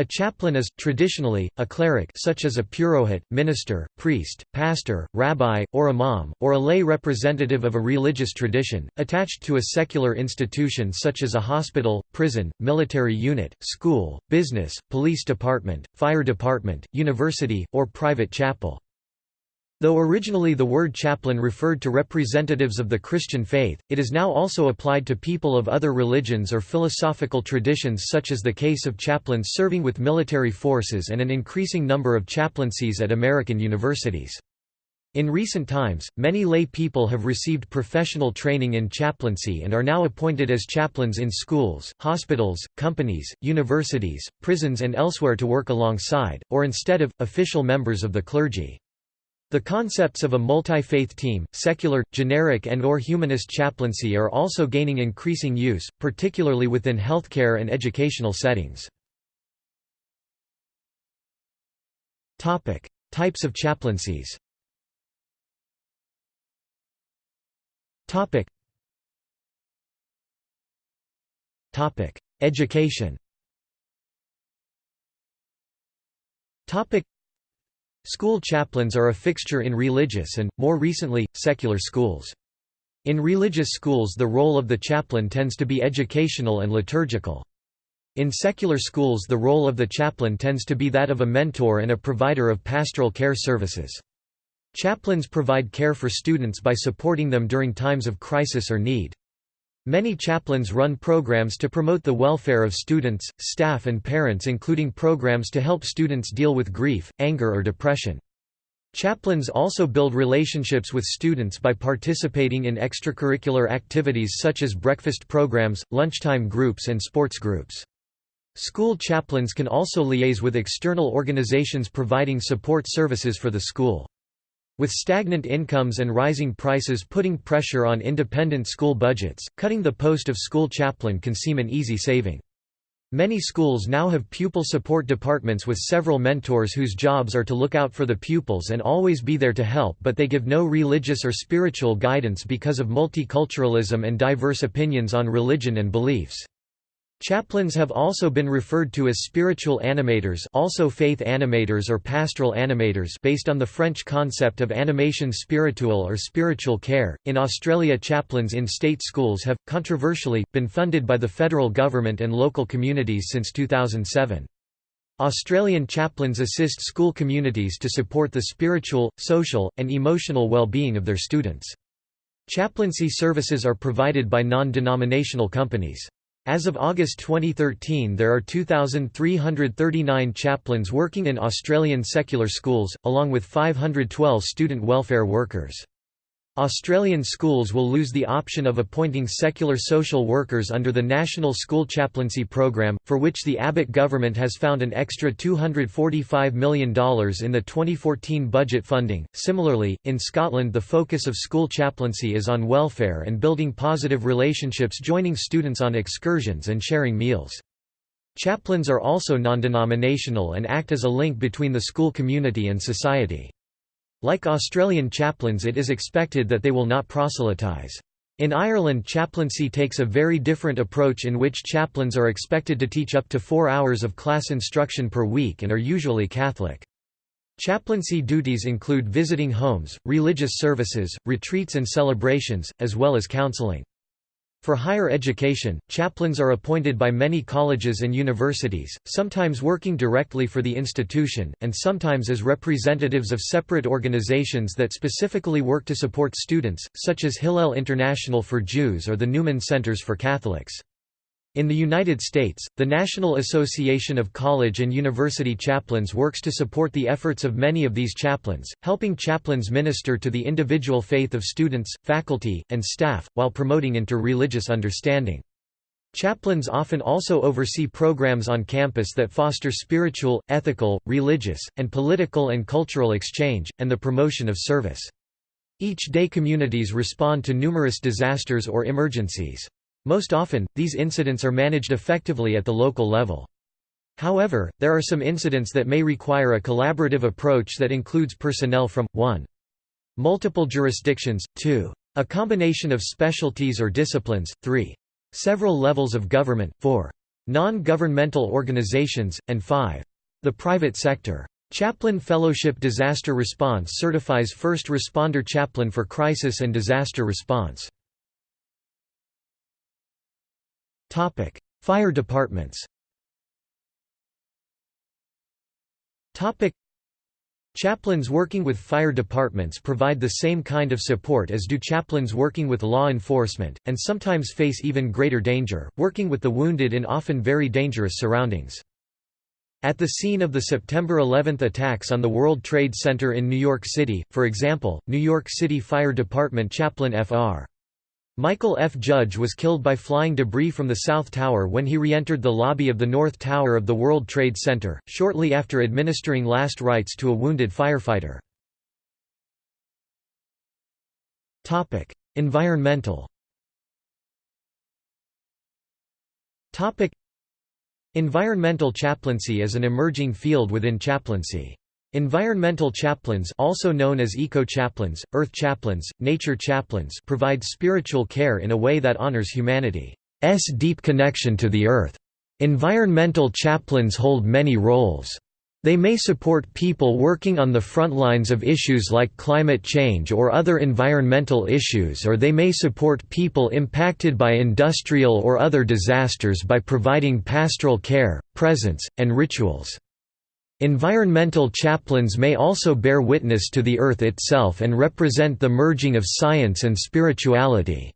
A chaplain is, traditionally, a cleric such as a purohit, minister, priest, pastor, rabbi, or imam, or a lay representative of a religious tradition, attached to a secular institution such as a hospital, prison, military unit, school, business, police department, fire department, university, or private chapel. Though originally the word chaplain referred to representatives of the Christian faith, it is now also applied to people of other religions or philosophical traditions such as the case of chaplains serving with military forces and an increasing number of chaplaincies at American universities. In recent times, many lay people have received professional training in chaplaincy and are now appointed as chaplains in schools, hospitals, companies, universities, prisons and elsewhere to work alongside, or instead of, official members of the clergy. The concepts of a multi-faith team, secular, generic and or humanist chaplaincy are also gaining increasing use, particularly within healthcare and educational settings. Types of chaplaincies Education School chaplains are a fixture in religious and, more recently, secular schools. In religious schools the role of the chaplain tends to be educational and liturgical. In secular schools the role of the chaplain tends to be that of a mentor and a provider of pastoral care services. Chaplains provide care for students by supporting them during times of crisis or need. Many chaplains run programs to promote the welfare of students, staff and parents including programs to help students deal with grief, anger or depression. Chaplains also build relationships with students by participating in extracurricular activities such as breakfast programs, lunchtime groups and sports groups. School chaplains can also liaise with external organizations providing support services for the school. With stagnant incomes and rising prices putting pressure on independent school budgets, cutting the post of school chaplain can seem an easy saving. Many schools now have pupil support departments with several mentors whose jobs are to look out for the pupils and always be there to help but they give no religious or spiritual guidance because of multiculturalism and diverse opinions on religion and beliefs. Chaplains have also been referred to as spiritual animators also faith animators or pastoral animators based on the French concept of animation spiritual or spiritual care. In Australia chaplains in state schools have, controversially, been funded by the federal government and local communities since 2007. Australian chaplains assist school communities to support the spiritual, social, and emotional well-being of their students. Chaplaincy services are provided by non-denominational companies. As of August 2013 there are 2,339 chaplains working in Australian secular schools, along with 512 student welfare workers. Australian schools will lose the option of appointing secular social workers under the National School Chaplaincy Programme, for which the Abbott government has found an extra $245 million in the 2014 budget funding. Similarly, in Scotland, the focus of school chaplaincy is on welfare and building positive relationships, joining students on excursions and sharing meals. Chaplains are also non-denominational and act as a link between the school community and society. Like Australian chaplains it is expected that they will not proselytise. In Ireland chaplaincy takes a very different approach in which chaplains are expected to teach up to four hours of class instruction per week and are usually Catholic. Chaplaincy duties include visiting homes, religious services, retreats and celebrations, as well as counseling. For higher education, chaplains are appointed by many colleges and universities, sometimes working directly for the institution, and sometimes as representatives of separate organizations that specifically work to support students, such as Hillel International for Jews or the Newman Centers for Catholics. In the United States, the National Association of College and University Chaplains works to support the efforts of many of these chaplains, helping chaplains minister to the individual faith of students, faculty, and staff, while promoting inter-religious understanding. Chaplains often also oversee programs on campus that foster spiritual, ethical, religious, and political and cultural exchange, and the promotion of service. Each day communities respond to numerous disasters or emergencies. Most often, these incidents are managed effectively at the local level. However, there are some incidents that may require a collaborative approach that includes personnel from, 1. Multiple jurisdictions, 2. A combination of specialties or disciplines, 3. Several levels of government, 4. Non-governmental organizations, and 5. The private sector. Chaplain Fellowship Disaster Response certifies first responder chaplain for crisis and disaster response. Fire departments Chaplains working with fire departments provide the same kind of support as do chaplains working with law enforcement, and sometimes face even greater danger, working with the wounded in often very dangerous surroundings. At the scene of the September 11 attacks on the World Trade Center in New York City, for example, New York City Fire Department chaplain Fr. Michael F. Judge was killed by flying debris from the South Tower when he re-entered the lobby of the North Tower of the World Trade Center, shortly after administering last rites to a wounded firefighter. Environmental Environmental chaplaincy is an emerging field within chaplaincy. Environmental chaplains also known as eco-chaplains, earth chaplains, nature chaplains provide spiritual care in a way that honors humanity's deep connection to the earth. Environmental chaplains hold many roles. They may support people working on the front lines of issues like climate change or other environmental issues or they may support people impacted by industrial or other disasters by providing pastoral care, presence, and rituals. Environmental chaplains may also bear witness to the earth itself and represent the merging of science and spirituality.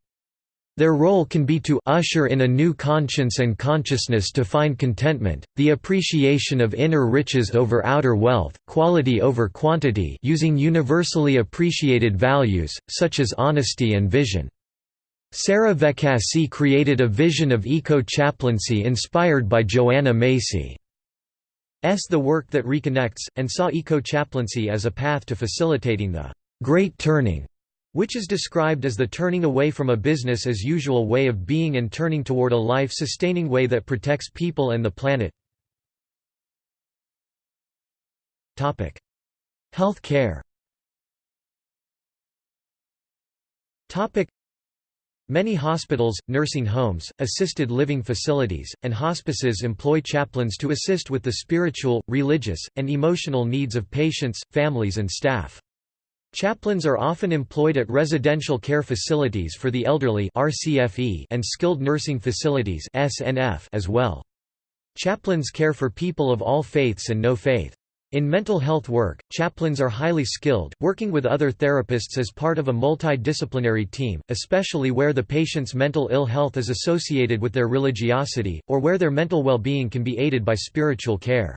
Their role can be to usher in a new conscience and consciousness to find contentment, the appreciation of inner riches over outer wealth, quality over quantity using universally appreciated values, such as honesty and vision. Sarah Vekasi created a vision of eco-chaplaincy inspired by Joanna Macy's The work that reconnects, and saw eco-chaplaincy as a path to facilitating the «great turning» which is described as the turning away from a business as usual way of being and turning toward a life-sustaining way that protects people and the planet. Health care Many hospitals, nursing homes, assisted living facilities, and hospices employ chaplains to assist with the spiritual, religious, and emotional needs of patients, families and staff. Chaplains are often employed at residential care facilities for the elderly and skilled nursing facilities as well. Chaplains care for people of all faiths and no faith. In mental health work, chaplains are highly skilled, working with other therapists as part of a multidisciplinary team, especially where the patient's mental ill health is associated with their religiosity, or where their mental well-being can be aided by spiritual care.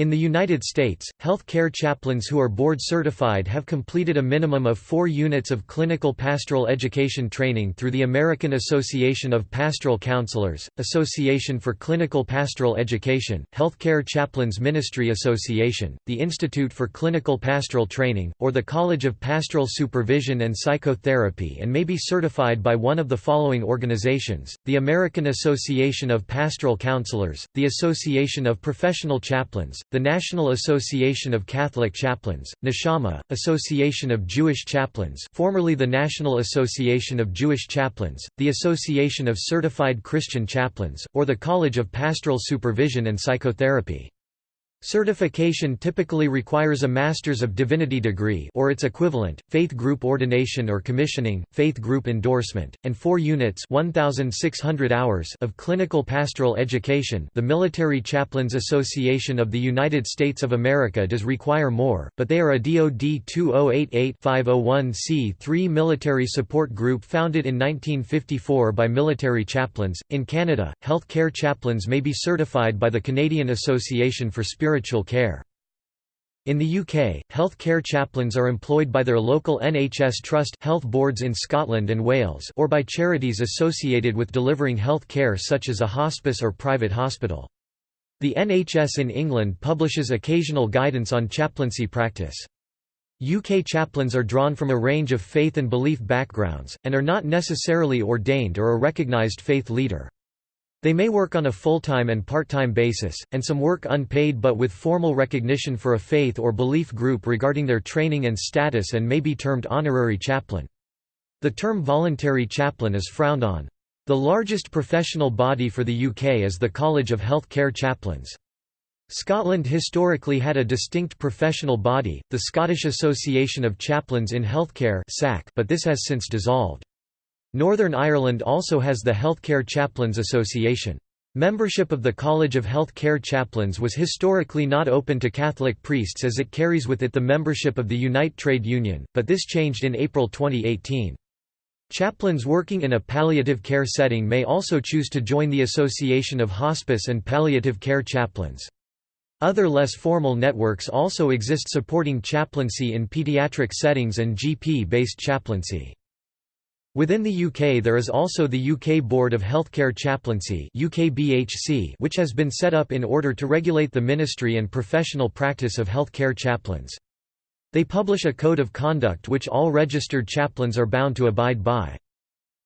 In the United States, health care chaplains who are board certified have completed a minimum of four units of clinical pastoral education training through the American Association of Pastoral Counselors, Association for Clinical Pastoral Education, Healthcare Chaplains Ministry Association, the Institute for Clinical Pastoral Training, or the College of Pastoral Supervision and Psychotherapy and may be certified by one of the following organizations, the American Association of Pastoral Counselors, the Association of Professional Chaplains, the National Association of Catholic Chaplains, Neshama, Association of Jewish Chaplains formerly the National Association of Jewish Chaplains, the Association of Certified Christian Chaplains, or the College of Pastoral Supervision and Psychotherapy. Certification typically requires a Master's of Divinity degree or its equivalent, faith group ordination or commissioning, faith group endorsement, and 4 units 1600 hours of clinical pastoral education the Military Chaplains Association of the United States of America does require more, but they are a DoD 2088-501c3 military support group founded in 1954 by military chaplains. In Canada, health care chaplains may be certified by the Canadian Association for Spiritual spiritual care. In the UK, health care chaplains are employed by their local NHS Trust health boards in Scotland and Wales or by charities associated with delivering health care such as a hospice or private hospital. The NHS in England publishes occasional guidance on chaplaincy practice. UK chaplains are drawn from a range of faith and belief backgrounds, and are not necessarily ordained or a recognised faith leader. They may work on a full-time and part-time basis, and some work unpaid but with formal recognition for a faith or belief group regarding their training and status and may be termed honorary chaplain. The term voluntary chaplain is frowned on. The largest professional body for the UK is the College of Health Care Chaplains. Scotland historically had a distinct professional body, the Scottish Association of Chaplains in Healthcare but this has since dissolved. Northern Ireland also has the Healthcare Chaplains Association. Membership of the College of Health Care Chaplains was historically not open to Catholic priests as it carries with it the membership of the Unite Trade Union, but this changed in April 2018. Chaplains working in a palliative care setting may also choose to join the Association of Hospice and Palliative Care Chaplains. Other less formal networks also exist supporting chaplaincy in pediatric settings and GP-based chaplaincy. Within the UK there is also the UK Board of Healthcare Chaplaincy which has been set up in order to regulate the ministry and professional practice of healthcare chaplains. They publish a code of conduct which all registered chaplains are bound to abide by.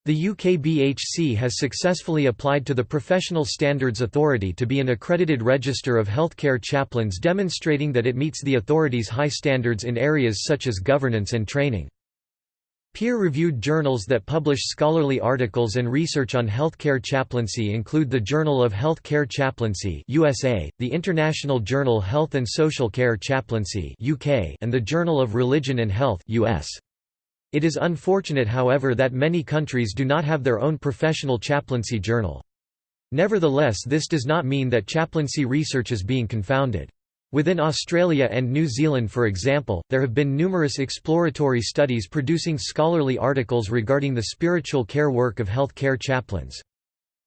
The UKBHC has successfully applied to the Professional Standards Authority to be an accredited register of healthcare chaplains demonstrating that it meets the authority's high standards in areas such as governance and training. Peer-reviewed journals that publish scholarly articles and research on healthcare chaplaincy include the Journal of Healthcare Chaplaincy USA, the International Journal Health and Social Care Chaplaincy UK, and the Journal of Religion and Health US. It is unfortunate however that many countries do not have their own professional chaplaincy journal. Nevertheless this does not mean that chaplaincy research is being confounded. Within Australia and New Zealand for example, there have been numerous exploratory studies producing scholarly articles regarding the spiritual care work of health care chaplains.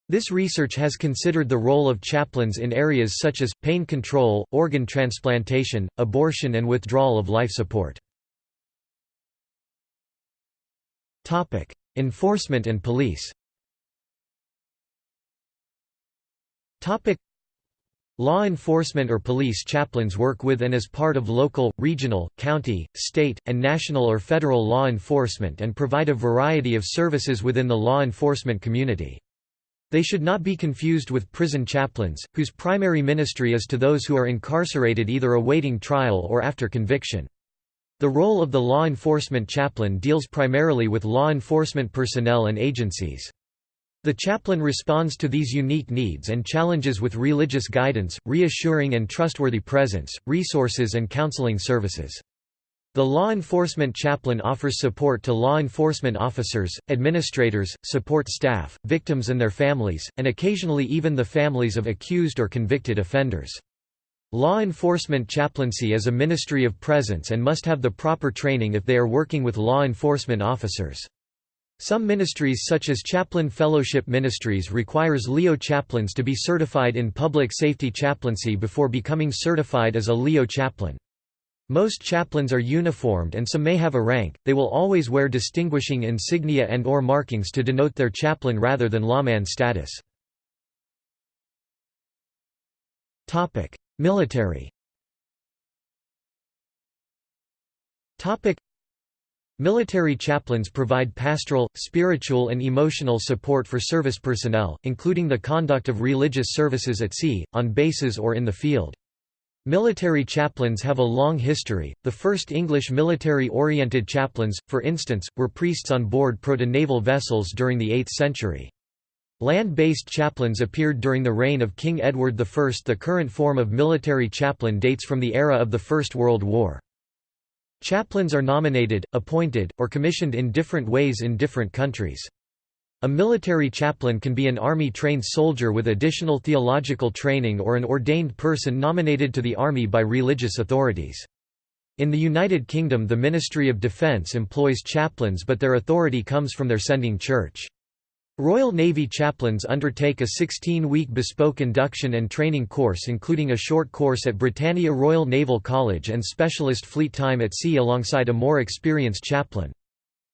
This research has considered the role of chaplains in areas such as, pain control, organ transplantation, abortion and withdrawal of life support. Enforcement and police Law enforcement or police chaplains work with and as part of local, regional, county, state, and national or federal law enforcement and provide a variety of services within the law enforcement community. They should not be confused with prison chaplains, whose primary ministry is to those who are incarcerated either awaiting trial or after conviction. The role of the law enforcement chaplain deals primarily with law enforcement personnel and agencies. The chaplain responds to these unique needs and challenges with religious guidance, reassuring and trustworthy presence, resources and counseling services. The law enforcement chaplain offers support to law enforcement officers, administrators, support staff, victims and their families, and occasionally even the families of accused or convicted offenders. Law enforcement chaplaincy is a ministry of presence and must have the proper training if they are working with law enforcement officers. Some ministries such as Chaplain Fellowship Ministries requires LEO chaplains to be certified in public safety chaplaincy before becoming certified as a LEO chaplain. Most chaplains are uniformed and some may have a rank, they will always wear distinguishing insignia and or markings to denote their chaplain rather than lawman status. Military Military chaplains provide pastoral, spiritual and emotional support for service personnel, including the conduct of religious services at sea, on bases or in the field. Military chaplains have a long history. The first English military-oriented chaplains, for instance, were priests on board proto-naval vessels during the 8th century. Land-based chaplains appeared during the reign of King Edward I. The current form of military chaplain dates from the era of the First World War. Chaplains are nominated, appointed, or commissioned in different ways in different countries. A military chaplain can be an army-trained soldier with additional theological training or an ordained person nominated to the army by religious authorities. In the United Kingdom the Ministry of Defence employs chaplains but their authority comes from their sending church. Royal Navy chaplains undertake a 16-week bespoke induction and training course including a short course at Britannia Royal Naval College and specialist fleet time at sea alongside a more experienced chaplain.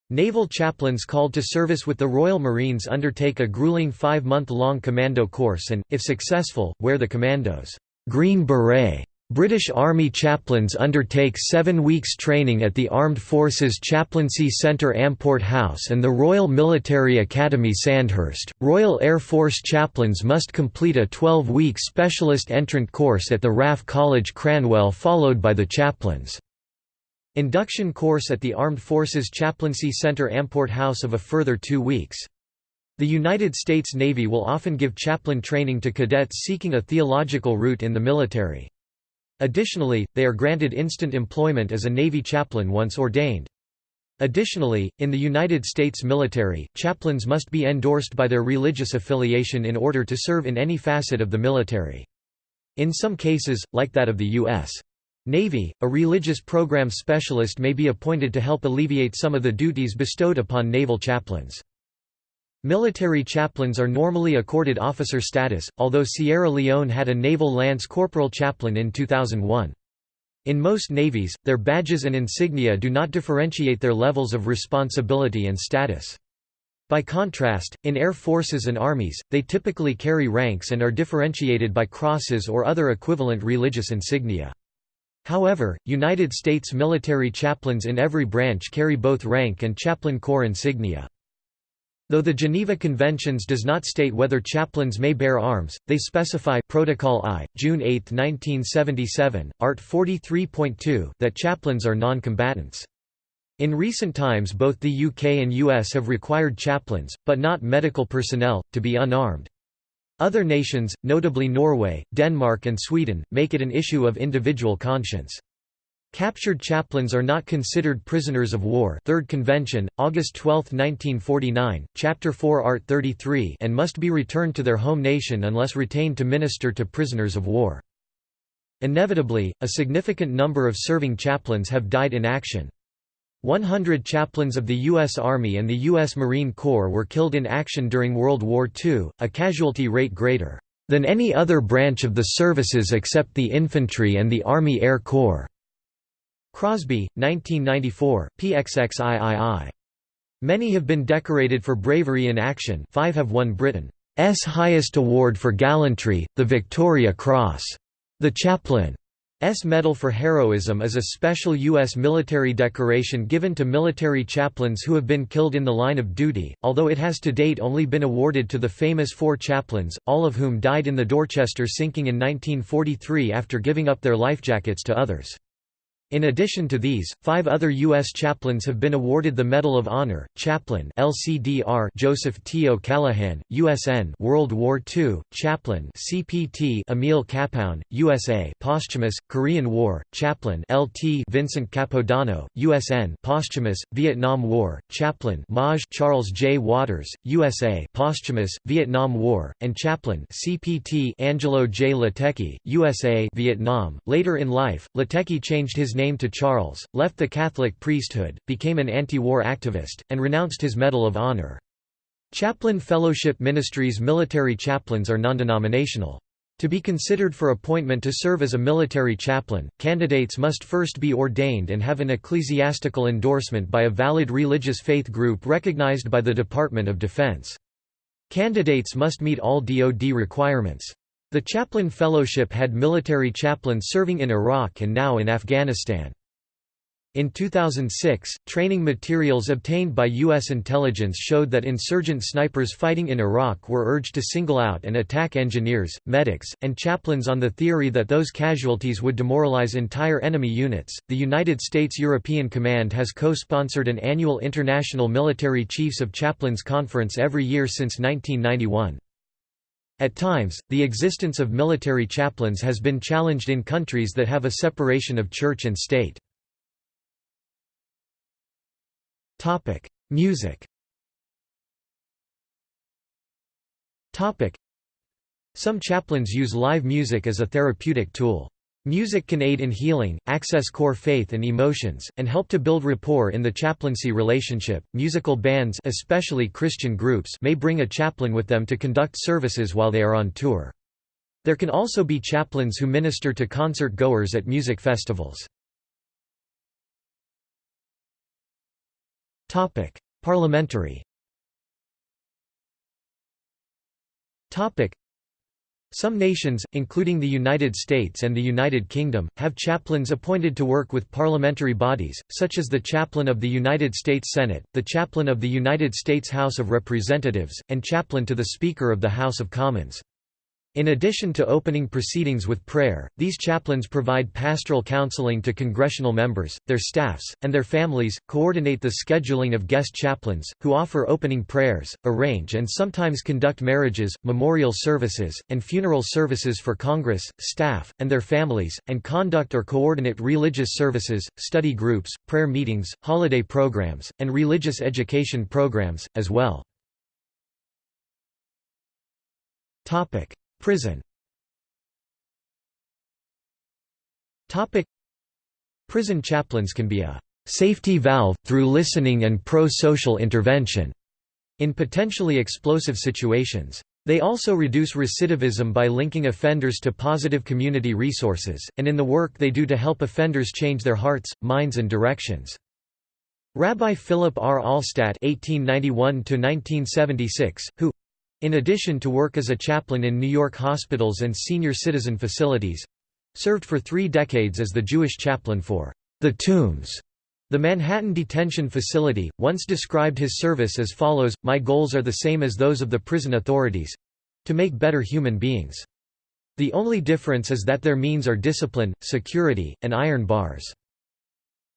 Naval chaplains called to service with the Royal Marines undertake a grueling five-month-long commando course and, if successful, wear the commando's green beret British Army chaplains undertake seven weeks training at the Armed Forces Chaplaincy Centre Amport House and the Royal Military Academy Sandhurst. Royal Air Force chaplains must complete a 12 week specialist entrant course at the RAF College Cranwell, followed by the chaplains' induction course at the Armed Forces Chaplaincy Centre Amport House of a further two weeks. The United States Navy will often give chaplain training to cadets seeking a theological route in the military. Additionally, they are granted instant employment as a Navy chaplain once ordained. Additionally, in the United States military, chaplains must be endorsed by their religious affiliation in order to serve in any facet of the military. In some cases, like that of the U.S. Navy, a religious program specialist may be appointed to help alleviate some of the duties bestowed upon naval chaplains. Military chaplains are normally accorded officer status, although Sierra Leone had a naval lance corporal chaplain in 2001. In most navies, their badges and insignia do not differentiate their levels of responsibility and status. By contrast, in air forces and armies, they typically carry ranks and are differentiated by crosses or other equivalent religious insignia. However, United States military chaplains in every branch carry both rank and chaplain corps insignia. Though the Geneva Conventions does not state whether chaplains may bear arms, they specify Protocol I, June 8, 1977, Art 43.2 that chaplains are non-combatants. In recent times both the UK and US have required chaplains, but not medical personnel, to be unarmed. Other nations, notably Norway, Denmark and Sweden, make it an issue of individual conscience. Captured chaplains are not considered prisoners of war 3rd Convention, August 12, 1949, Chapter 4 Art 33 and must be returned to their home nation unless retained to minister to prisoners of war. Inevitably, a significant number of serving chaplains have died in action. 100 chaplains of the U.S. Army and the U.S. Marine Corps were killed in action during World War II, a casualty rate greater than any other branch of the services except the infantry and the Army Air Corps. Crosby, 1994, PXXIII. Many have been decorated for bravery in action five have won Britain's highest award for gallantry, the Victoria Cross. The Chaplain's Medal for Heroism is a special U.S. military decoration given to military chaplains who have been killed in the line of duty, although it has to date only been awarded to the famous four chaplains, all of whom died in the Dorchester sinking in 1943 after giving up their lifejackets to others. In addition to these, five other U.S. chaplains have been awarded the Medal of Honor, Chaplain LCDR Joseph T. O'Callahan, USN World War II, Chaplain CPT Emil Kapaun, USA Posthumous, Korean War, Chaplain LT Vincent Capodanno, USN Posthumous, Vietnam War, Chaplain Maj Charles J. Watters, USA Posthumous, Vietnam War, and Chaplain CPT Angelo J. Liteky, USA Vietnam. Later in life, Liteky changed his name name to Charles, left the Catholic priesthood, became an anti-war activist, and renounced his Medal of Honor. Chaplain Fellowship Ministries military chaplains are non-denominational. To be considered for appointment to serve as a military chaplain, candidates must first be ordained and have an ecclesiastical endorsement by a valid religious faith group recognized by the Department of Defense. Candidates must meet all DoD requirements. The Chaplain Fellowship had military chaplains serving in Iraq and now in Afghanistan. In 2006, training materials obtained by U.S. intelligence showed that insurgent snipers fighting in Iraq were urged to single out and attack engineers, medics, and chaplains on the theory that those casualties would demoralize entire enemy units. The United States European Command has co sponsored an annual International Military Chiefs of Chaplains Conference every year since 1991. At times, the existence of military chaplains has been challenged in countries that have a separation of church and state. Music Some chaplains use live music as a therapeutic tool. Music can aid in healing, access core faith and emotions, and help to build rapport in the chaplaincy relationship. Musical bands, especially Christian groups, may bring a chaplain with them to conduct services while they are on tour. There can also be chaplains who minister to concert goers at music festivals. Topic: Parliamentary. Topic: some nations, including the United States and the United Kingdom, have chaplains appointed to work with parliamentary bodies, such as the chaplain of the United States Senate, the chaplain of the United States House of Representatives, and chaplain to the Speaker of the House of Commons. In addition to opening proceedings with prayer, these chaplains provide pastoral counseling to congressional members, their staffs, and their families, coordinate the scheduling of guest chaplains, who offer opening prayers, arrange and sometimes conduct marriages, memorial services, and funeral services for Congress, staff, and their families, and conduct or coordinate religious services, study groups, prayer meetings, holiday programs, and religious education programs, as well. Prison Prison chaplains can be a «safety valve, through listening and pro-social intervention» in potentially explosive situations. They also reduce recidivism by linking offenders to positive community resources, and in the work they do to help offenders change their hearts, minds and directions. Rabbi Philip R. Alstat (1891–1976), who in addition to work as a chaplain in New York hospitals and senior citizen facilities served for three decades as the Jewish chaplain for the Tombs. The Manhattan Detention Facility, once described his service as follows, My goals are the same as those of the prison authorities—to make better human beings. The only difference is that their means are discipline, security, and iron bars.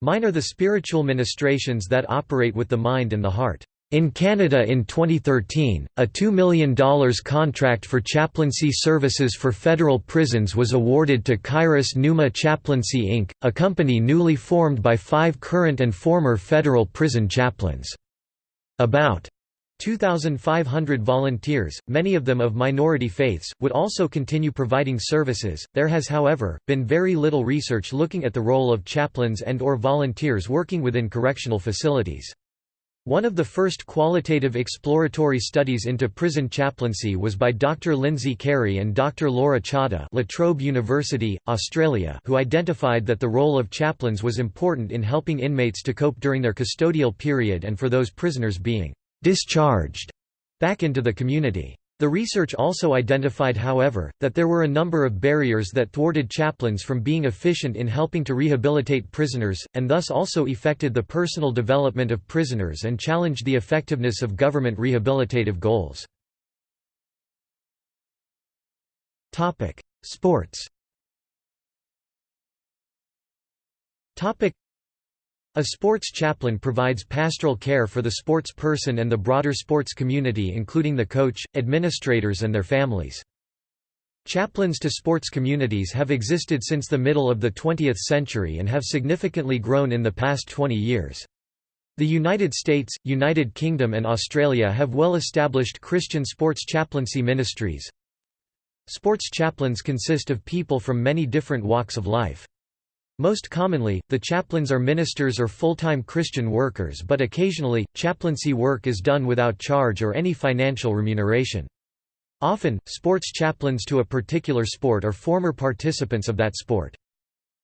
Mine are the spiritual ministrations that operate with the mind and the heart. In Canada in 2013, a $2 million contract for chaplaincy services for federal prisons was awarded to Kairos Pneuma Chaplaincy Inc., a company newly formed by five current and former federal prison chaplains. About 2,500 volunteers, many of them of minority faiths, would also continue providing services. There has, however, been very little research looking at the role of chaplains and or volunteers working within correctional facilities. One of the first qualitative exploratory studies into prison chaplaincy was by Dr. Lindsay Carey and Dr. Laura Chadha La Trobe University, Australia who identified that the role of chaplains was important in helping inmates to cope during their custodial period and for those prisoners being «discharged» back into the community. The research also identified however, that there were a number of barriers that thwarted chaplains from being efficient in helping to rehabilitate prisoners, and thus also affected the personal development of prisoners and challenged the effectiveness of government rehabilitative goals. Sports a sports chaplain provides pastoral care for the sports person and the broader sports community including the coach, administrators and their families. Chaplains to sports communities have existed since the middle of the 20th century and have significantly grown in the past 20 years. The United States, United Kingdom and Australia have well-established Christian sports chaplaincy ministries. Sports chaplains consist of people from many different walks of life. Most commonly, the chaplains are ministers or full-time Christian workers but occasionally, chaplaincy work is done without charge or any financial remuneration. Often, sports chaplains to a particular sport are former participants of that sport.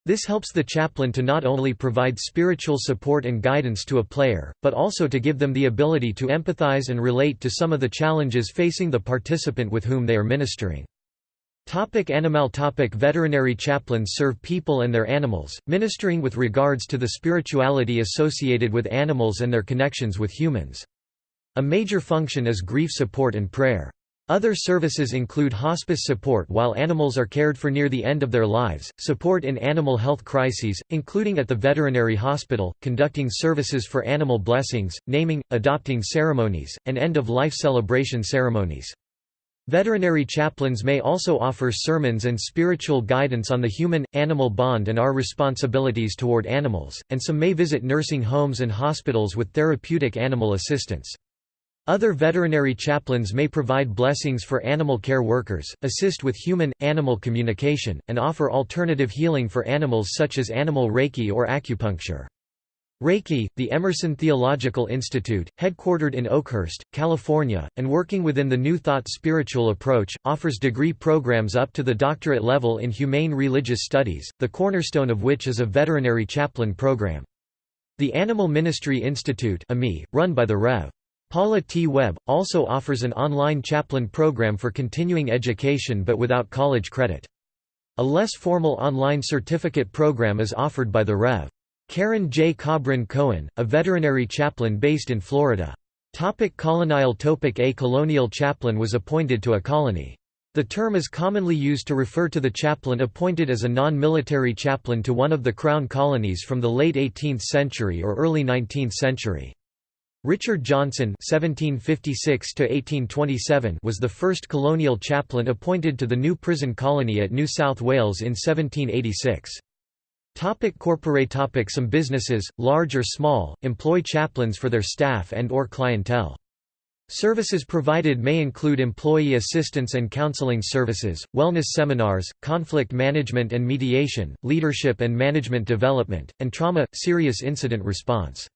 This helps the chaplain to not only provide spiritual support and guidance to a player, but also to give them the ability to empathize and relate to some of the challenges facing the participant with whom they are ministering. Topic animal topic Veterinary chaplains serve people and their animals, ministering with regards to the spirituality associated with animals and their connections with humans. A major function is grief support and prayer. Other services include hospice support while animals are cared for near the end of their lives, support in animal health crises, including at the veterinary hospital, conducting services for animal blessings, naming, adopting ceremonies, and end-of-life celebration ceremonies. Veterinary chaplains may also offer sermons and spiritual guidance on the human-animal bond and our responsibilities toward animals, and some may visit nursing homes and hospitals with therapeutic animal assistance. Other veterinary chaplains may provide blessings for animal care workers, assist with human-animal communication, and offer alternative healing for animals such as animal reiki or acupuncture. Reiki, the Emerson Theological Institute, headquartered in Oakhurst, California, and working within the New Thought spiritual approach, offers degree programs up to the doctorate level in humane religious studies, the cornerstone of which is a veterinary chaplain program. The Animal Ministry Institute run by the Rev. Paula T. Webb, also offers an online chaplain program for continuing education but without college credit. A less formal online certificate program is offered by the Rev. Karen J. Cobran Cohen, a veterinary chaplain based in Florida. Topic colonial topic A colonial chaplain was appointed to a colony. The term is commonly used to refer to the chaplain appointed as a non-military chaplain to one of the Crown colonies from the late 18th century or early 19th century. Richard Johnson (1756–1827) was the first colonial chaplain appointed to the new prison colony at New South Wales in 1786. Topic corporate topic Some businesses, large or small, employ chaplains for their staff and or clientele. Services provided may include employee assistance and counseling services, wellness seminars, conflict management and mediation, leadership and management development, and trauma, serious incident response.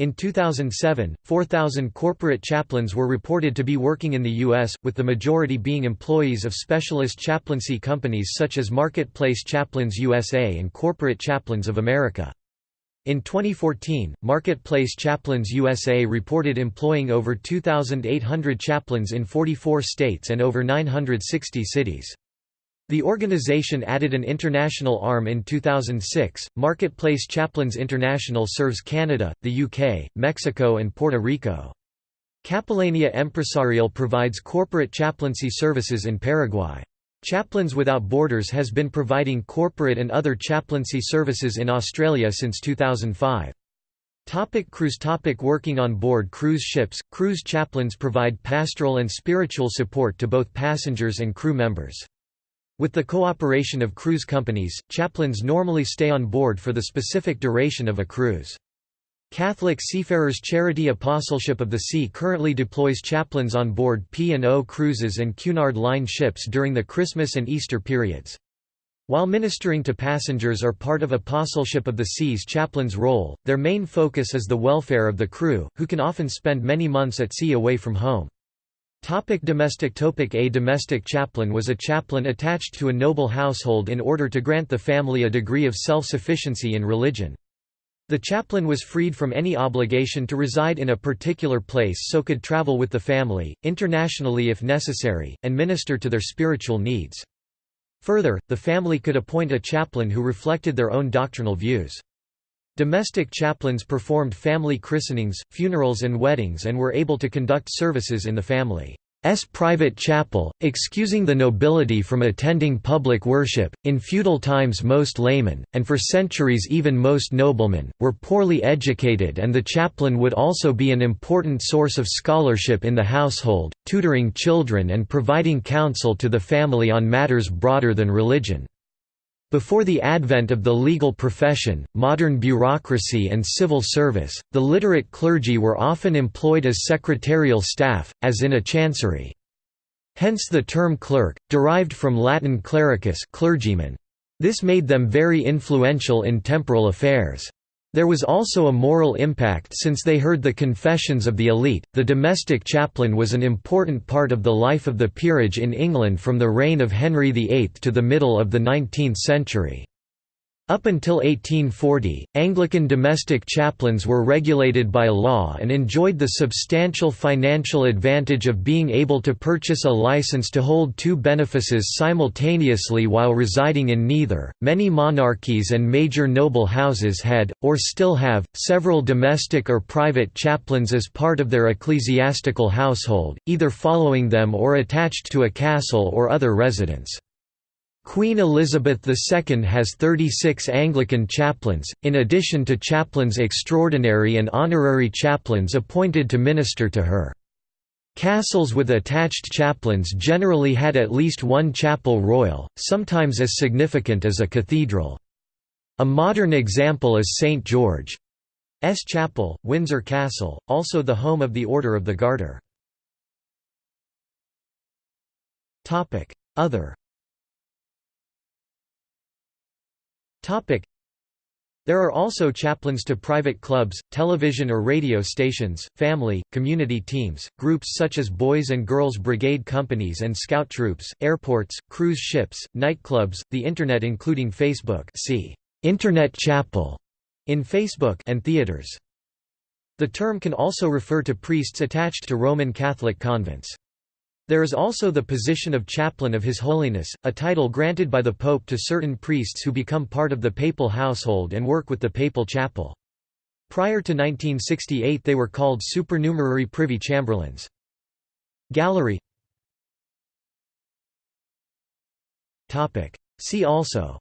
In 2007, 4,000 corporate chaplains were reported to be working in the U.S., with the majority being employees of specialist chaplaincy companies such as Marketplace Chaplains USA and Corporate Chaplains of America. In 2014, Marketplace Chaplains USA reported employing over 2,800 chaplains in 44 states and over 960 cities. The organization added an international arm in 2006. Marketplace Chaplains International serves Canada, the UK, Mexico, and Puerto Rico. Capelania Empresarial provides corporate chaplaincy services in Paraguay. Chaplains Without Borders has been providing corporate and other chaplaincy services in Australia since 2005. Topic cruise topic Working on board cruise ships, cruise chaplains provide pastoral and spiritual support to both passengers and crew members. With the cooperation of cruise companies, chaplains normally stay on board for the specific duration of a cruise. Catholic Seafarers Charity Apostleship of the Sea currently deploys chaplains on board P&O cruises and Cunard Line ships during the Christmas and Easter periods. While ministering to passengers are part of Apostleship of the Sea's chaplain's role, their main focus is the welfare of the crew, who can often spend many months at sea away from home. Topic domestic topic A domestic chaplain was a chaplain attached to a noble household in order to grant the family a degree of self-sufficiency in religion. The chaplain was freed from any obligation to reside in a particular place so could travel with the family, internationally if necessary, and minister to their spiritual needs. Further, the family could appoint a chaplain who reflected their own doctrinal views. Domestic chaplains performed family christenings, funerals and weddings and were able to conduct services in the family. S private chapel, excusing the nobility from attending public worship. In feudal times, most laymen, and for centuries even most noblemen, were poorly educated, and the chaplain would also be an important source of scholarship in the household, tutoring children and providing counsel to the family on matters broader than religion. Before the advent of the legal profession, modern bureaucracy and civil service, the literate clergy were often employed as secretarial staff, as in a chancery. Hence the term clerk, derived from Latin clericus clergyman. This made them very influential in temporal affairs. There was also a moral impact since they heard the confessions of the elite. The domestic chaplain was an important part of the life of the peerage in England from the reign of Henry VIII to the middle of the 19th century. Up until 1840, Anglican domestic chaplains were regulated by law and enjoyed the substantial financial advantage of being able to purchase a license to hold two benefices simultaneously while residing in neither. Many monarchies and major noble houses had, or still have, several domestic or private chaplains as part of their ecclesiastical household, either following them or attached to a castle or other residence. Queen Elizabeth II has 36 Anglican chaplains, in addition to chaplains extraordinary and honorary chaplains appointed to minister to her. Castles with attached chaplains generally had at least one chapel royal, sometimes as significant as a cathedral. A modern example is St. George's Chapel, Windsor Castle, also the home of the Order of the Garter. Other There are also chaplains to private clubs, television or radio stations, family, community teams, groups such as Boys and Girls Brigade companies and scout troops, airports, cruise ships, nightclubs, the Internet including Facebook see Internet Chapel in Facebook and theaters. The term can also refer to priests attached to Roman Catholic convents. There is also the position of chaplain of His Holiness, a title granted by the Pope to certain priests who become part of the papal household and work with the papal chapel. Prior to 1968 they were called supernumerary privy chamberlains. Gallery See also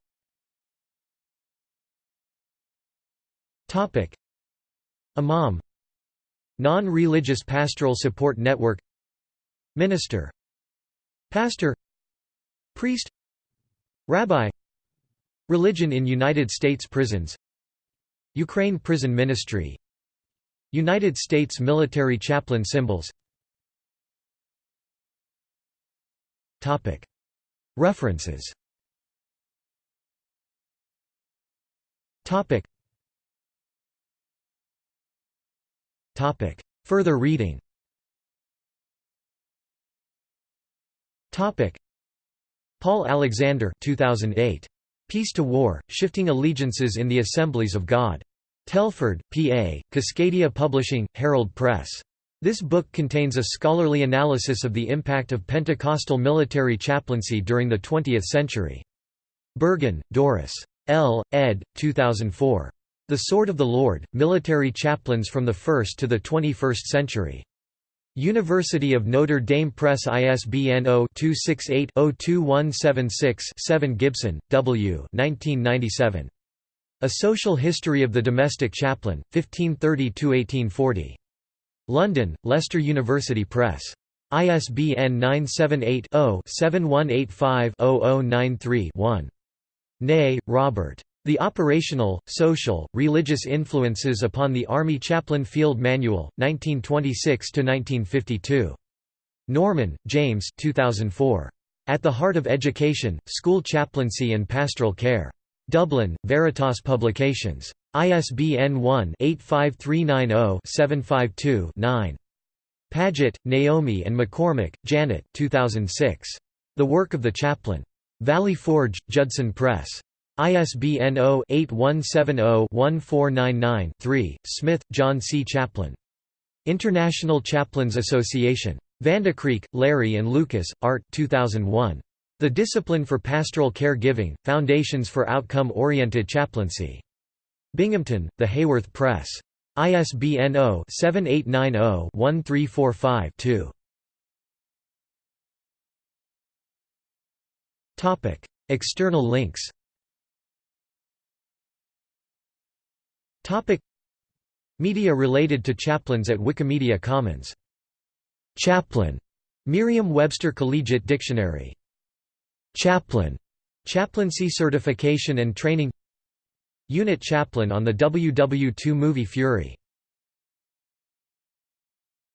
Imam Non-religious pastoral support network Minister Pastor Priest Rabbi Religion in United States prisons Ukraine prison ministry United States military chaplain symbols. Topic. References. Topic. Topic. Further reading Paul Alexander 2008. Peace to War, Shifting Allegiances in the Assemblies of God. Telford, PA, Cascadia Publishing, Herald Press. This book contains a scholarly analysis of the impact of Pentecostal military chaplaincy during the 20th century. Bergen, Doris. L. ed. 2004. The Sword of the Lord, Military Chaplains from the First to the Twenty-First Century. University of Notre Dame Press ISBN 0-268-02176-7 Gibson, W. 1997. A Social History of the Domestic Chaplain, 1530–1840. London, Leicester University Press. ISBN 978 0 7185 0093 one Ney, Robert. The Operational, Social, Religious Influences upon the Army Chaplain Field Manual, 1926–1952. Norman, James 2004. At the Heart of Education, School Chaplaincy and Pastoral Care. Dublin, Veritas Publications. ISBN 1-85390-752-9. Paget, Naomi and McCormick, Janet 2006. The Work of the Chaplain. Valley Forge, Judson Press. ISBN 0-8170-1499-3, Smith, John C. Chaplain. International Chaplains Association. Vandecreek, Larry and Lucas, Art 2001. The Discipline for Pastoral Care Giving, Foundations for Outcome-Oriented Chaplaincy. Binghamton, The Haworth Press. ISBN 0-7890-1345-2. External links Topic. Media related to chaplains at Wikimedia Commons. Chaplain. Merriam-Webster Collegiate Dictionary. Chaplain. Chaplaincy certification and training. Unit chaplain on the WW2 movie Fury